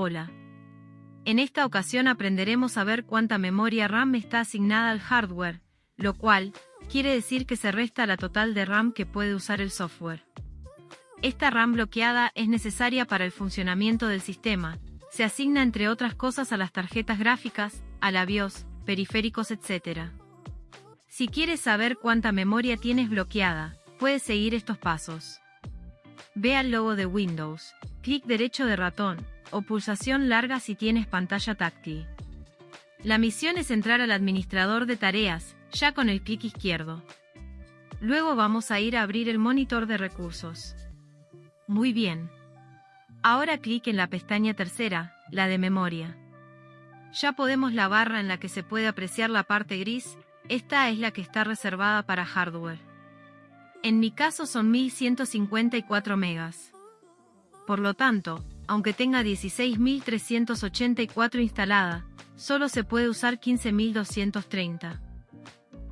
Hola. En esta ocasión aprenderemos a ver cuánta memoria RAM está asignada al hardware, lo cual quiere decir que se resta la total de RAM que puede usar el software. Esta RAM bloqueada es necesaria para el funcionamiento del sistema, se asigna entre otras cosas a las tarjetas gráficas, a la BIOS, periféricos etc. Si quieres saber cuánta memoria tienes bloqueada, puedes seguir estos pasos. Ve al logo de Windows, clic derecho de ratón, o pulsación larga si tienes pantalla táctil. La misión es entrar al administrador de tareas, ya con el clic izquierdo. Luego vamos a ir a abrir el monitor de recursos. Muy bien. Ahora clic en la pestaña tercera, la de memoria. Ya podemos la barra en la que se puede apreciar la parte gris, esta es la que está reservada para hardware. En mi caso son 1154 megas. Por lo tanto, aunque tenga 16.384 instalada, solo se puede usar 15.230.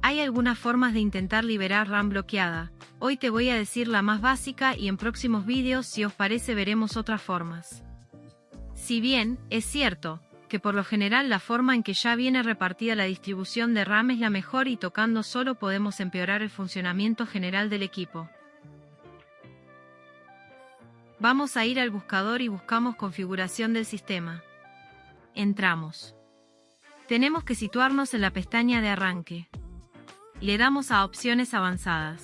Hay algunas formas de intentar liberar RAM bloqueada, hoy te voy a decir la más básica y en próximos vídeos si os parece veremos otras formas. Si bien, es cierto, que por lo general la forma en que ya viene repartida la distribución de RAM es la mejor y tocando solo podemos empeorar el funcionamiento general del equipo. Vamos a ir al buscador y buscamos configuración del sistema. Entramos. Tenemos que situarnos en la pestaña de arranque. Le damos a opciones avanzadas.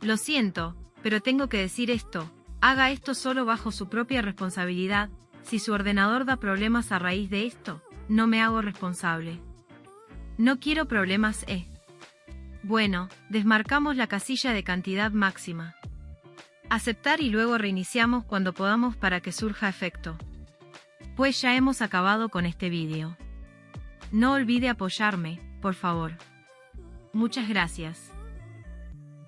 Lo siento, pero tengo que decir esto, haga esto solo bajo su propia responsabilidad, si su ordenador da problemas a raíz de esto, no me hago responsable. No quiero problemas E. Bueno, desmarcamos la casilla de cantidad máxima. Aceptar y luego reiniciamos cuando podamos para que surja efecto. Pues ya hemos acabado con este vídeo. No olvide apoyarme, por favor. Muchas gracias.